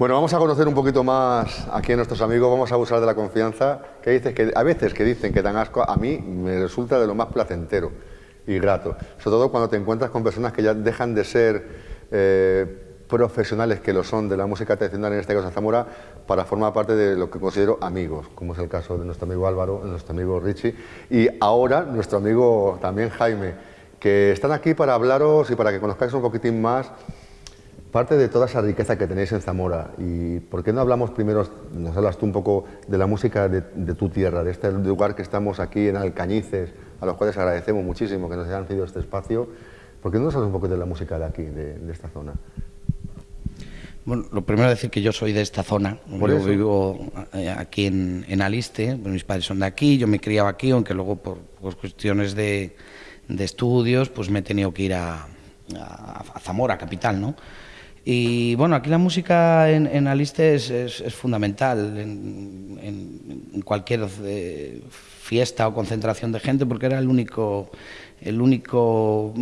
Bueno, vamos a conocer un poquito más aquí a nuestros amigos, vamos a abusar de la confianza, que, dices que a veces que dicen que dan asco, a mí me resulta de lo más placentero y grato, sobre todo cuando te encuentras con personas que ya dejan de ser eh, profesionales que lo son de la música tradicional, en este caso Zamora, para formar parte de lo que considero amigos, como es el caso de nuestro amigo Álvaro, nuestro amigo Richie, y ahora nuestro amigo también Jaime, que están aquí para hablaros y para que conozcáis un poquitín más parte de toda esa riqueza que tenéis en Zamora. ¿Y por qué no hablamos primero, nos hablas tú un poco de la música de, tu tierra, de este lugar que estamos aquí en Alcañices, a los cuales agradecemos muchísimo que nos hayan cedido este espacio? ¿Por qué no nos hablas un poco de la música de aquí, de, esta zona? Bueno, lo primero es decir que yo soy de esta zona. yo vivo eh, aquí en, Aliste, mis padres son de aquí, yo me criaba aquí, aunque luego por, cuestiones de, estudios pues me he tenido que ir a, a Zamora, capital, ¿no? Y bueno, aquí la música en, Aliste es, fundamental en, cualquier eh, fiesta o concentración de gente porque era el único, el único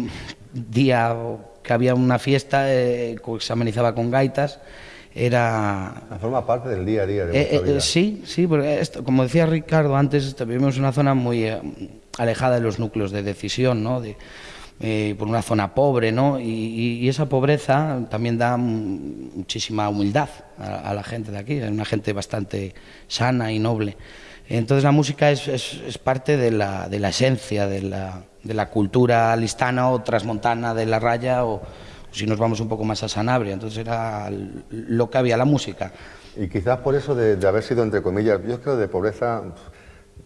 día que había una fiesta eh, que se amenizaba con gaitas. Era... Forma parte del día a día de eh, vida. Sí, sí, porque como decía Ricardo antes, vivimos en una zona muy alejada de los núcleos de decisión, ¿no? De, eh, por una zona pobre, ¿no? Y, esa pobreza también da muchísima humildad a, la gente de aquí, es una gente bastante sana y noble. Entonces la música es, es, parte de la, de la esencia de la, de la, cultura listana o transmontana de la raya o, si nos vamos un poco más a Sanabria, entonces era lo que había la música. Y quizás por eso de, de haber sido, entre comillas, yo creo de pobreza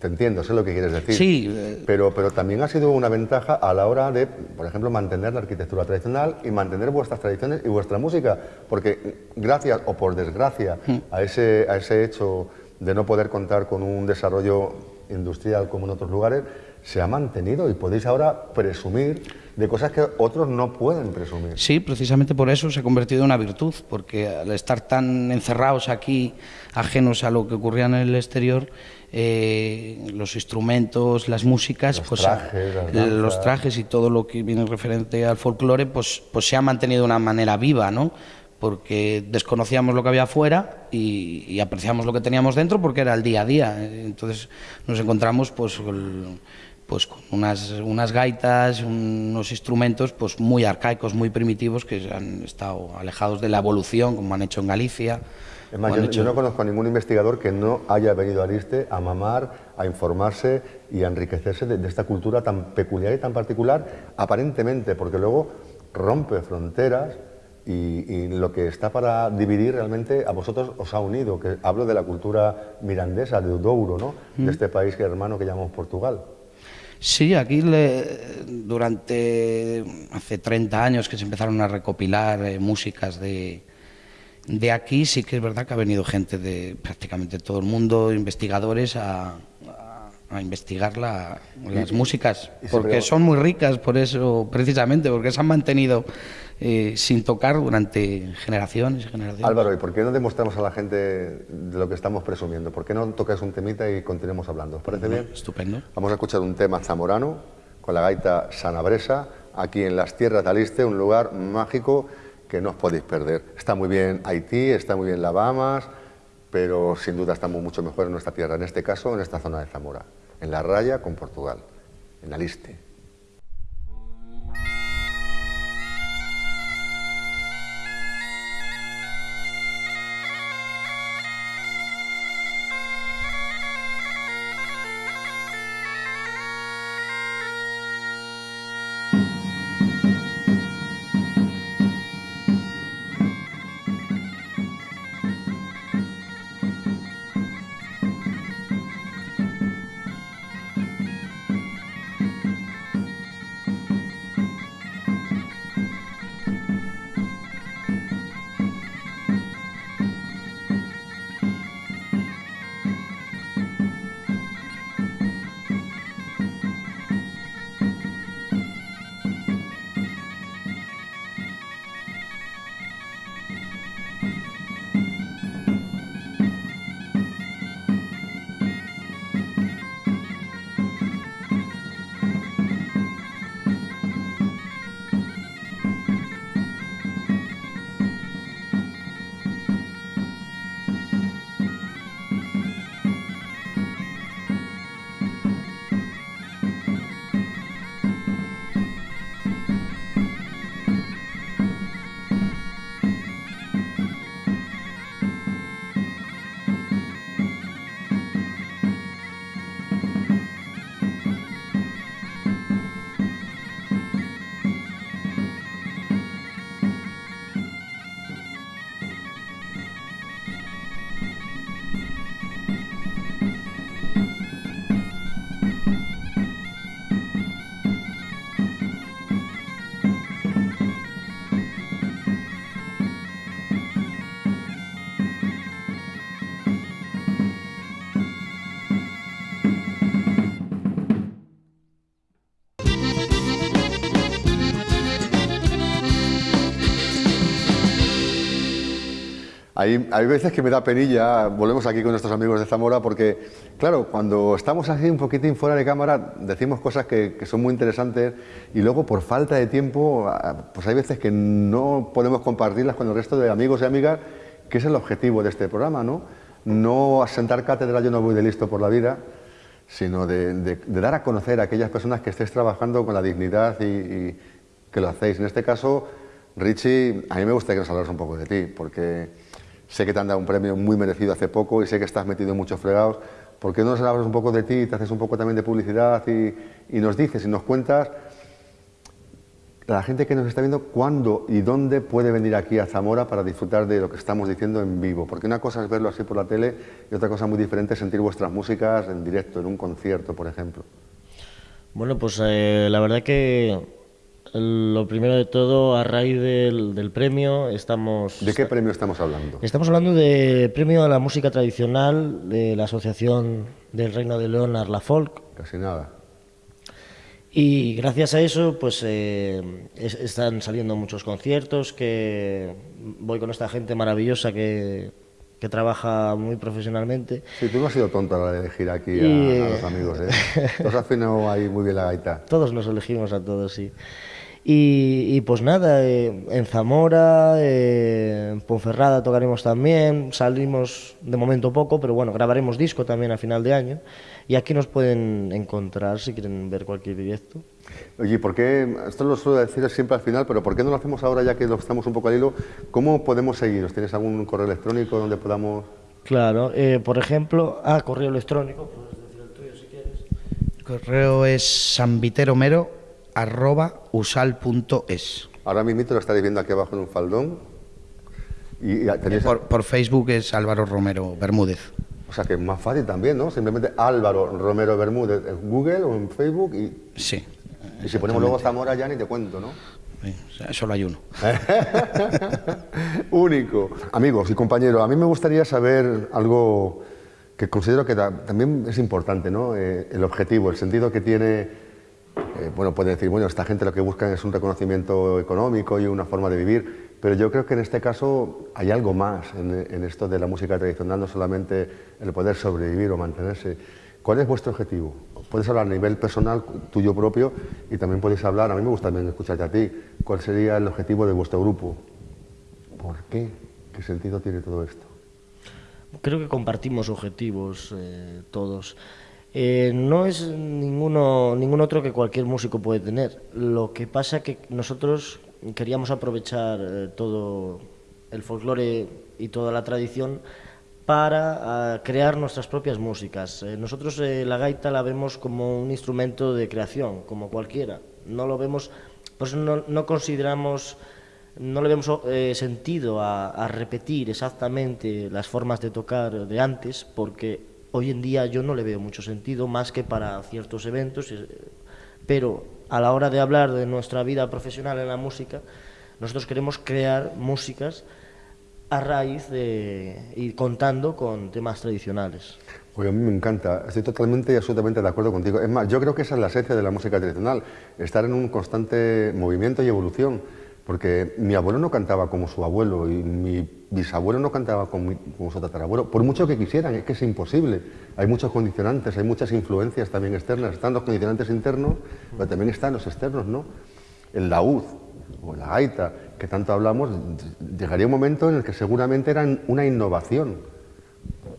te entiendo, sé lo que quieres decir. Sí. Eh, pero, pero también ha sido una ventaja a la hora de, por ejemplo, mantener la arquitectura tradicional y mantener vuestras tradiciones y vuestra música. Porque gracias o por desgracia mm. a, ese, a ese hecho de no poder contar con un desarrollo industrial como en otros lugares, se ha mantenido y podéis ahora presumir de cosas que otros no pueden presumir. Sí, precisamente por eso se ha convertido en una virtud, porque al estar tan encerrados aquí, ajenos a lo que ocurría en el exterior, eh, los instrumentos, las músicas, los, pues, trajes, los trajes y todo lo que viene referente al folclore, pues, pues se ha mantenido de una manera viva, ¿no? porque desconocíamos lo que había afuera y, apreciamos lo que teníamos dentro porque era el día a día. Entonces nos encontramos pues, pues con unas, unas gaitas, unos instrumentos pues muy arcaicos, muy primitivos que han estado alejados de la evolución como han hecho en Galicia yo, no conozco a ningún investigador que no haya venido a Liste a mamar, a informarse y a enriquecerse de, esta cultura tan peculiar y tan particular, aparentemente, porque luego rompe fronteras y, lo que está para dividir realmente a vosotros os ha unido, que hablo de la cultura mirandesa, de Douro, ¿no? de este país que hermano que llamamos Portugal. Sí, aquí durante hace 30 años que se empezaron a recopilar eh, músicas de, de aquí sí que es verdad que ha venido gente de prácticamente todo el mundo, investigadores, a, investigar las músicas, porque son muy ricas, por eso, precisamente, porque se han mantenido eh, sin tocar durante generaciones y generaciones. Álvaro, ¿y por qué no demostramos a la gente de lo que estamos presumiendo? ¿Por qué no tocas un temita y continuemos hablando? ¿Os parece bien? Estupendo. Vamos a escuchar un tema zamorano con la gaita sanabresa, aquí en las tierras de Aliste, un lugar mágico que no os podéis perder. Está muy bien Haití, está muy bien la Bahamas, pero sin duda estamos mucho mejor en nuestra tierra, en este caso en esta zona de Zamora, en la raya con Portugal, en Aliste. Hay, hay, veces que me da penilla, volvemos aquí con nuestros amigos de Zamora, porque, claro, cuando estamos así un poquitín fuera de cámara, decimos cosas que, que, son muy interesantes y luego por falta de tiempo, ah, pues hay veces que no podemos compartirlas con el resto de amigos y amigas, que es el objetivo de este programa, ¿no? No asentar cátedra, yo no voy de listo por la vida, sino de, de, de dar a conocer a aquellas personas que estéis trabajando con la dignidad y, y que lo hacéis. En este caso, Richie, a mí me gustaría que nos hablaras un poco de ti, porque Sé que te han dado un premio muy merecido hace poco y sé que estás metido en muchos fregados. ¿Por qué no nos hablas un poco de ti, te haces un poco también de publicidad y, y nos dices y nos cuentas la gente que nos está viendo cuándo y dónde puede venir aquí a Zamora para disfrutar de lo que estamos diciendo en vivo? Porque una cosa es verlo así por la tele y otra cosa muy diferente es sentir vuestras músicas en directo, en un concierto, por ejemplo. Bueno, pues eh, la verdad que lo primero de todo, a raíz del, del, premio, estamos... ¿De qué premio estamos hablando? Estamos hablando del premio a la música tradicional de la Asociación del Reino de León Arla Folk. Casi nada. Y gracias a eso, pues eh, es, están saliendo muchos conciertos, que voy con esta gente maravillosa que, que trabaja muy profesionalmente. Sí, tú no has sido tonto a la de elegir aquí y, a, a, los amigos, ¿eh? Has afinado ahí muy bien la gaita. Todos nos elegimos a todos, sí. Y, y, pues nada, eh, en Zamora, eh, en Ponferrada tocaremos también, salimos de momento poco, pero bueno, grabaremos disco también a final de año. Y aquí nos pueden encontrar si quieren ver cualquier directo. Oye, ¿por qué, esto lo suelo decir siempre al final, pero ¿por qué no lo hacemos ahora ya que lo estamos un poco al hilo? ¿Cómo podemos seguiros? ¿Tienes algún correo electrónico donde podamos...? Claro, eh, por ejemplo, ah, correo electrónico, puedes decir el tuyo si quieres. El correo es sanviteromero arroba usal.es. Ahora mismo lo estaréis viendo aquí abajo en un faldón. Y, tenéis... por, por, Facebook es Álvaro Romero Bermúdez. O sea que es más fácil también, ¿no? Simplemente Álvaro Romero Bermúdez en Google o en Facebook y... Sí. Y si ponemos luego Zamora ya ni te cuento, ¿no? Sí, solo hay uno. Único. Amigos y compañeros, a mí me gustaría saber algo que considero que también es importante, ¿no? Eh, el objetivo, el sentido que tiene eh, bueno, puede decir, bueno, esta gente lo que buscan es un reconocimiento económico y una forma de vivir, pero yo creo que en este caso hay algo más en, en, esto de la música tradicional, no solamente el poder sobrevivir o mantenerse. ¿Cuál es vuestro objetivo? Puedes hablar a nivel personal, tuyo propio, y también podéis hablar, a mí me gusta también escucharte a ti, ¿cuál sería el objetivo de vuestro grupo? ¿Por qué? ¿Qué sentido tiene todo esto? Creo que compartimos objetivos eh, todos. Eh, no es ninguno, ningún otro que cualquier músico puede tener. Lo que pasa es que nosotros queríamos aprovechar eh, todo el folclore y toda la tradición para uh, crear nuestras propias músicas. Eh, nosotros eh, la gaita la vemos como un instrumento de creación, como cualquiera. No lo vemos, pues no, no consideramos, no le vemos sentido a repetir exactamente las formas de tocar de antes, porque hoy en día yo no le veo mucho sentido más que para ciertos eventos, eh, pero a la hora de hablar de nuestra vida profesional en la música, nosotros queremos crear músicas a raíz de y contando con temas tradicionales. Oye, a mí me encanta, estoy totalmente y absolutamente de acuerdo contigo. Es más, yo creo que esa es la esencia de la música tradicional, estar en un constante movimiento y evolución, porque mi abuelo no cantaba como su abuelo y mi bisabuelo no cantaba como, su tatarabuelo, por mucho que quisieran, es que es imposible. Hay muchos condicionantes, hay muchas influencias también externas. Están los condicionantes internos, pero también están los externos, ¿no? El laúd o la gaita, que tanto hablamos, llegaría un momento en el que seguramente eran una innovación.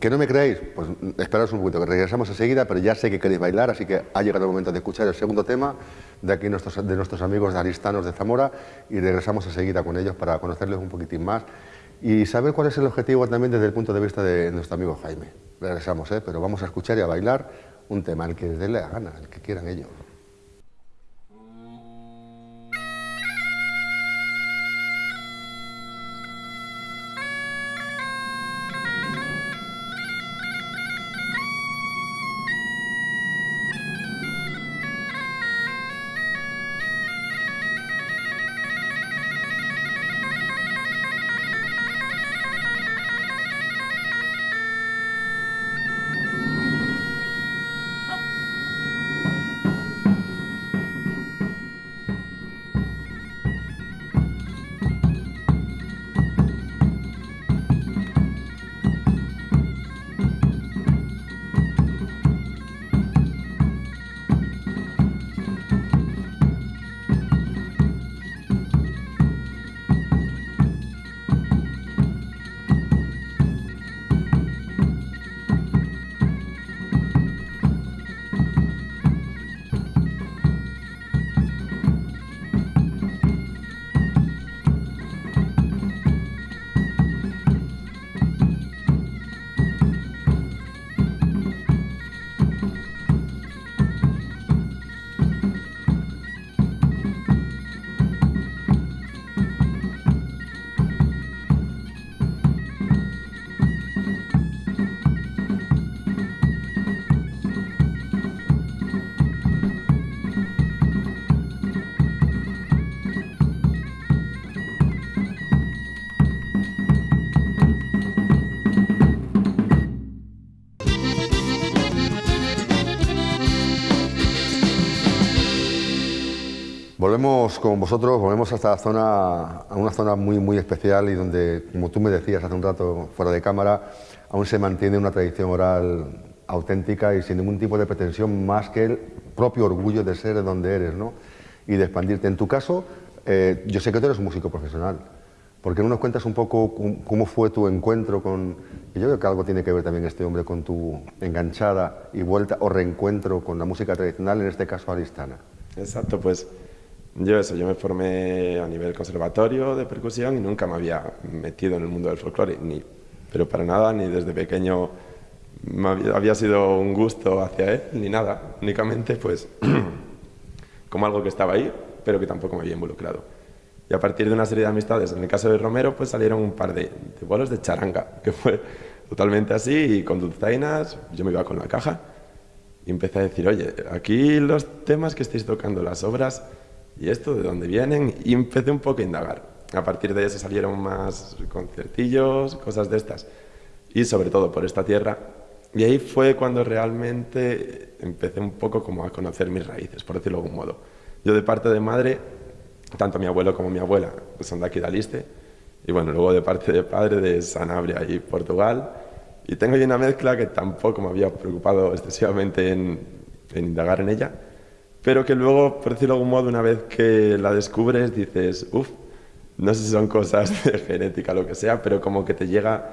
¿Que no me creéis? Pues esperaos un poquito, que regresamos enseguida, pero ya sé que queréis bailar, así que ha llegado el momento de escuchar el segundo tema de aquí nuestros, de nuestros amigos de Aristanos de Zamora y regresamos enseguida con ellos para conocerles un poquitín más y saber cuál es el objetivo también desde el punto de vista de nuestro amigo Jaime. Regresamos, ¿eh? pero vamos a escuchar y a bailar un tema, el que les dé la gana, el que quieran ellos. Volvemos con vosotros, volvemos a esta zona, a una zona muy, muy especial y donde, como tú me decías hace un rato fuera de cámara, aún se mantiene una tradición oral auténtica y sin ningún tipo de pretensión más que el propio orgullo de ser de donde eres ¿no? y de expandirte. En tu caso, eh, yo sé que tú eres un músico profesional. ¿Por qué no nos cuentas un poco cómo fue tu encuentro con... Yo creo que algo tiene que ver también este hombre con tu enganchada y vuelta o reencuentro con la música tradicional, en este caso aristana. Exacto, pues yo eso, yo me formé a nivel conservatorio de percusión y nunca me había metido en el mundo del folclore, ni, pero para nada, ni desde pequeño había, sido un gusto hacia él, ni nada, únicamente pues como algo que estaba ahí, pero que tampoco me había involucrado. Y a partir de una serie de amistades, en el caso de Romero, pues salieron un par de, de bolos de charanga, que fue totalmente así, y con dulzainas, yo me iba con la caja, y empecé a decir, oye, aquí los temas que estáis tocando, las obras, y esto, de dónde vienen, y empecé un poco a indagar. A partir de eso salieron más conciertillos, cosas de estas, y sobre todo por esta tierra. Y ahí fue cuando realmente empecé un poco como a conocer mis raíces, por decirlo de algún modo. Yo de parte de madre tanto mi abuelo como mi abuela son de aquí de Aliste, y bueno, luego de parte de padre de Sanabria y Portugal, y tengo ahí una mezcla que tampoco me había preocupado excesivamente en, indagar en ella, pero que luego, por decirlo de algún modo, una vez que la descubres, dices, uff, no sé si son cosas de genética lo que sea, pero como que te llega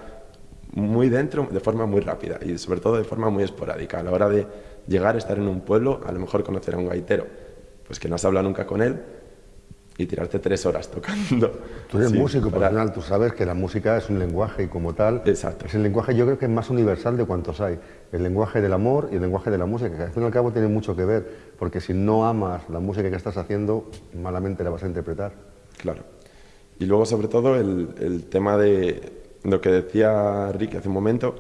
muy dentro de forma muy rápida y sobre todo de forma muy esporádica. A la hora de llegar, estar en un pueblo, a lo mejor conocer a un gaitero, pues que no has hablado nunca con él, y tirarte tres horas tocando. Tú eres músico profesional, tú sabes que la música es un lenguaje y como tal Exacto. es el lenguaje yo creo que es más universal de cuantos hay. El lenguaje del amor y el lenguaje de la música, que al fin y al cabo tiene mucho que ver, porque si no amas la música que estás haciendo, malamente la vas a interpretar. Claro. Y luego sobre todo el, el tema de lo que decía Rick hace un momento,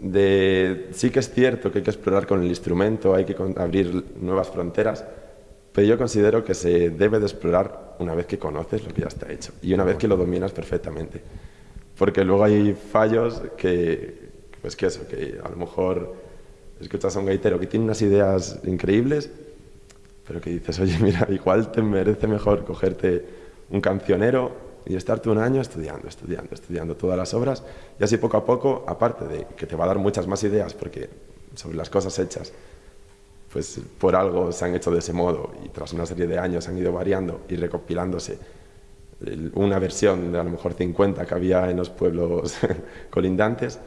de sí que es cierto que hay que explorar con el instrumento, hay que abrir nuevas fronteras, pero yo considero que se debe de explorar una vez que conoces lo que ya está hecho y una vez que lo dominas perfectamente. Porque luego hay fallos que, pues que eso, que a lo mejor escuchas a un gaitero que tiene unas ideas increíbles, pero que dices, oye, mira, igual te merece mejor cogerte un cancionero y estarte un año estudiando, estudiando, estudiando todas las obras y así poco a poco, aparte de que te va a dar muchas más ideas porque sobre las cosas hechas, pues por algo se han hecho de ese modo y tras una serie de años han ido variando y recopilándose una versión de a lo mejor 50 que había en los pueblos colindantes.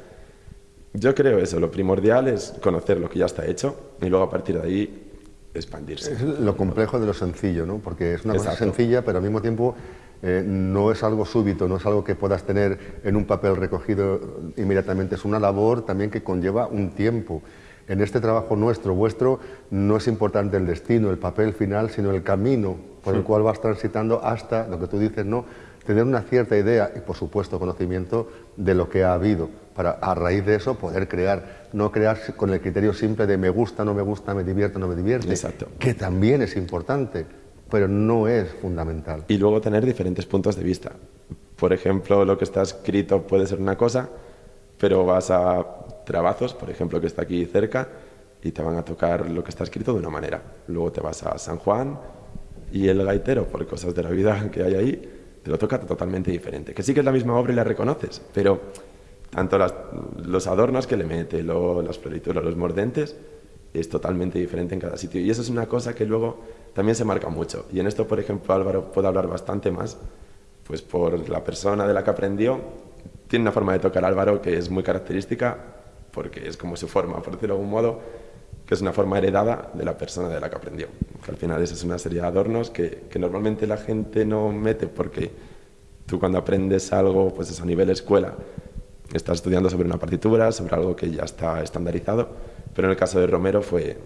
Yo creo eso, lo primordial es conocer lo que ya está hecho y luego a partir de ahí expandirse. Es lo complejo de lo sencillo, ¿no? porque es una cosa sencilla, pero al mismo tiempo eh, no es algo súbito, no es algo que puedas tener en un papel recogido inmediatamente, es una labor también que conlleva un tiempo. En este trabajo nuestro, vuestro, no es importante el destino, el papel final, sino el camino por el cual vas transitando hasta, lo que tú dices, ¿no? tener una cierta idea y, por supuesto, conocimiento de lo que ha habido, para a raíz de eso poder crear, no crear con el criterio simple de me gusta, no me gusta, me divierte, no me divierte, Exacto. que también es importante, pero no es fundamental. Y luego tener diferentes puntos de vista. Por ejemplo, lo que está escrito puede ser una cosa, pero vas a Trabazos, por ejemplo, que está aquí cerca, y te van a tocar lo que está escrito de una manera. Luego te vas a San Juan y el gaitero, por cosas de la vida que hay ahí, te lo toca totalmente diferente. Que sí que es la misma obra y la reconoces, pero tanto los adornos que le mete, las florituras, los mordentes, es totalmente diferente en cada sitio. Y eso es una cosa que luego también se marca mucho. Y en esto, por ejemplo, Álvaro puede hablar bastante más, pues por la persona de la que aprendió. Tiene una forma de tocar Álvaro que es muy característica porque es como su forma, por decirlo de algún modo, que es una forma heredada de la persona de la que aprendió. Que al final esa es una serie de adornos que, que, normalmente la gente no mete porque tú cuando aprendes algo, pues es a nivel escuela, estás estudiando sobre una partitura, sobre algo que ya está estandarizado, pero en el caso de Romero fue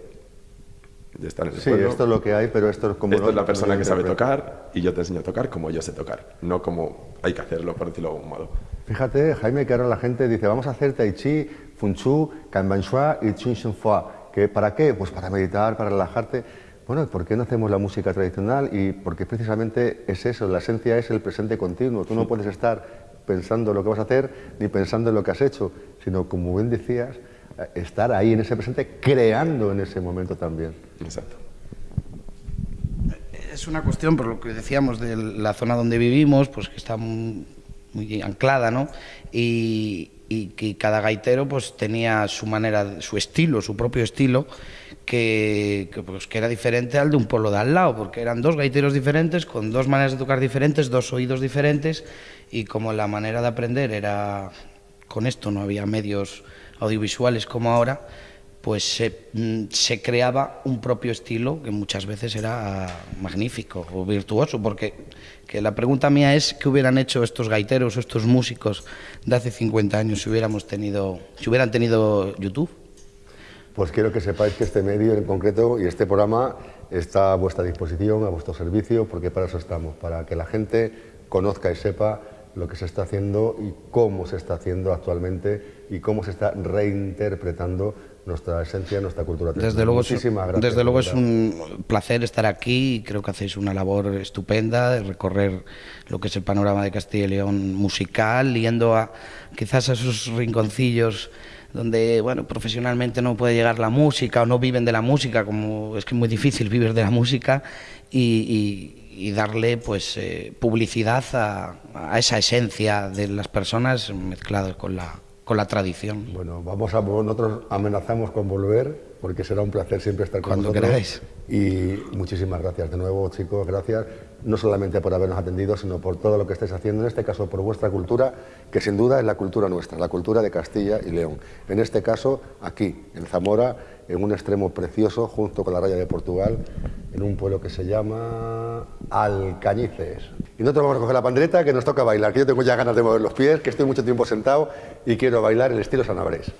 de estar en el Sí, esto es lo que hay, pero esto es como... Esto es la persona que sabe tocar y yo te enseño a tocar como yo sé tocar, no como hay que hacerlo, por decirlo de algún modo. Fíjate, Jaime, que ahora la gente dice, vamos a hacer Tai Chi, Fun Chu, Kanban Shua y Chin Shen Fua. ¿Para qué? Pues para meditar, para relajarte. Bueno, ¿por qué no hacemos la música tradicional? Y porque precisamente es eso, la esencia es el presente continuo. Tú no puedes estar pensando lo que vas a hacer ni pensando en lo que has hecho, sino, como bien decías, estar ahí en ese presente, creando en ese momento también. Exacto Es una cuestión, por lo que decíamos, de la zona donde vivimos, pues que está muy, anclada, ¿no? Y, que cada gaitero pues tenía su manera, su estilo, su propio estilo, que, pues, que era diferente al de un pueblo de al lado, porque eran dos gaiteros diferentes, con dos maneras de tocar diferentes, dos oídos diferentes, y como la manera de aprender era con esto, no había medios audiovisuales como ahora, pues se, mm, se, creaba un propio estilo que muchas veces era magnífico o virtuoso, porque que la pregunta mía es qué hubieran hecho estos gaiteros estos músicos de hace 50 años si hubiéramos tenido, si hubieran tenido YouTube. Pues quiero que sepáis que este medio en concreto y este programa está a vuestra disposición, a vuestro servicio, porque para eso estamos, para que la gente conozca y sepa lo que se está haciendo y cómo se está haciendo actualmente y cómo se está reinterpretando nuestra esencia, nuestra cultura. Desde luego, Muchísimas desde luego es un placer estar aquí y creo que hacéis una labor estupenda de recorrer lo que es el panorama de Castilla y León musical, yendo a quizás a esos rinconcillos donde bueno profesionalmente no puede llegar la música o no viven de la música como es que es muy difícil vivir de la música y, darle pues eh, publicidad a, a esa esencia de las personas mezcladas con la con la tradición. Bueno, vamos a, nosotros amenazamos con volver, porque será un placer siempre estar con Cuando queráis. Y muchísimas gracias de nuevo, chicos, gracias, no solamente por habernos atendido, sino por todo lo que estáis haciendo, en este caso por vuestra cultura, que sin duda es la cultura nuestra, la cultura de Castilla y León. En este caso, aquí, en Zamora, en un extremo precioso, junto con la raya de Portugal, en un pueblo que se llama Alcañices. Y nosotros vamos a coger la pandereta que nos toca bailar, que yo tengo ya ganas de mover los pies, que estoy mucho tiempo sentado y quiero bailar el estilo sanabrés.